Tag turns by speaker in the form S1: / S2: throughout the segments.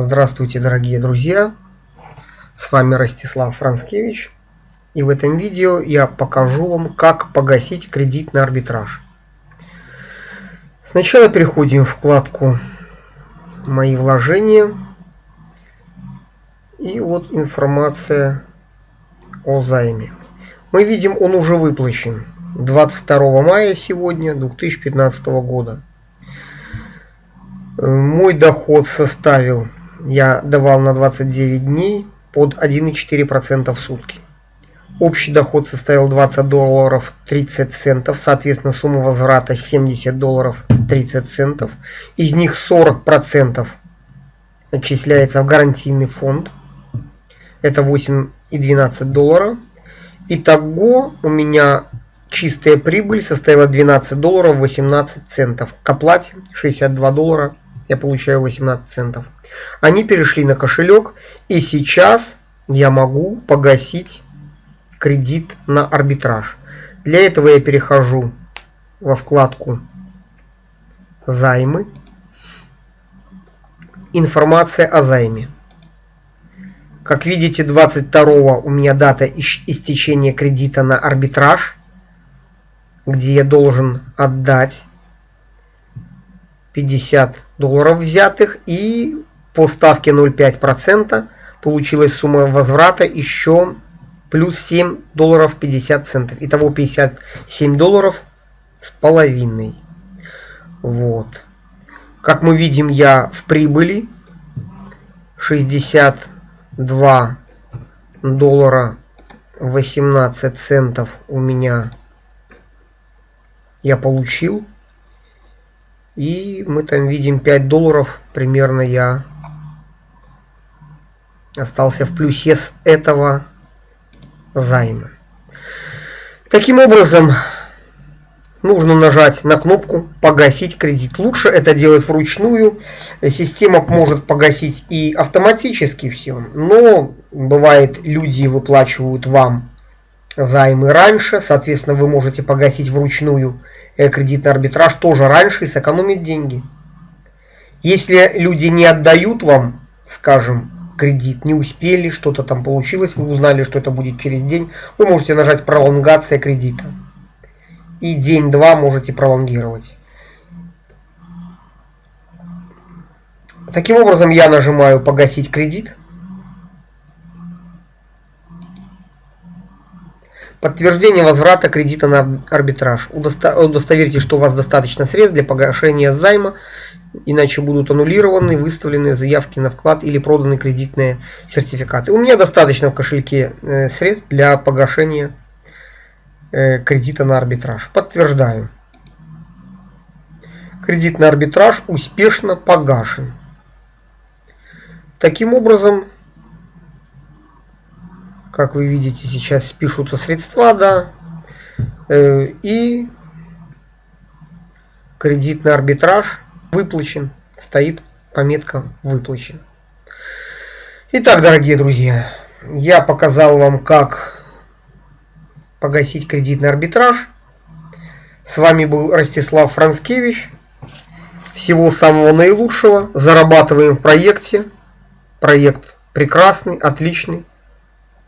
S1: Здравствуйте, дорогие друзья! С вами Ростислав Францкевич. И в этом видео я покажу вам, как погасить кредит на арбитраж. Сначала переходим в вкладку «Мои вложения». И вот информация о займе. Мы видим, он уже выплачен 22 мая сегодня 2015 года. Мой доход составил, я давал на 29 дней под 1,4% в сутки. Общий доход составил 20 долларов 30 центов, соответственно сумма возврата 70 долларов 30 центов. Из них 40% отчисляется в гарантийный фонд. Это 8,12 доллара. Итого у меня чистая прибыль составила 12 долларов 18 центов. К оплате 62 доллара я получаю 18 центов. Они перешли на кошелек, и сейчас я могу погасить кредит на арбитраж. Для этого я перехожу во вкладку «Займы», «Информация о займе». Как видите, 22 у меня дата истечения кредита на арбитраж, где я должен отдать 50 долларов взятых и по ставке 0,5% получилась сумма возврата еще плюс 7 долларов 50 центов. Итого 57 долларов с половиной. Вот. Как мы видим, я в прибыли 62 доллара 18 центов у меня я получил. И мы там видим 5 долларов примерно я остался в плюсе с этого займа. Таким образом, нужно нажать на кнопку «Погасить кредит». Лучше это делать вручную. Система может погасить и автоматически все. Но бывает, люди выплачивают вам займы раньше. Соответственно, вы можете погасить вручную кредитный арбитраж тоже раньше и сэкономить деньги. Если люди не отдают вам, скажем, кредит, не успели, что-то там получилось, вы узнали, что это будет через день, вы можете нажать пролонгация кредита. И день-два можете пролонгировать. Таким образом я нажимаю погасить кредит. Подтверждение возврата кредита на арбитраж. Удостоверьтесь, что у вас достаточно средств для погашения займа, иначе будут аннулированы выставленные заявки на вклад или проданы кредитные сертификаты. У меня достаточно в кошельке э, средств для погашения э, кредита на арбитраж. Подтверждаю. Кредит на арбитраж успешно погашен. Таким образом, как вы видите, сейчас спишутся средства, да, э, и кредитный арбитраж выплачен, стоит пометка выплачен. Итак, дорогие друзья, я показал вам, как погасить кредитный арбитраж. С вами был Ростислав Францкевич. Всего самого наилучшего. Зарабатываем в проекте. Проект прекрасный, отличный.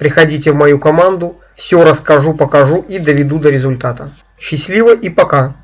S1: Приходите в мою команду, все расскажу, покажу и доведу до результата. Счастливо и пока!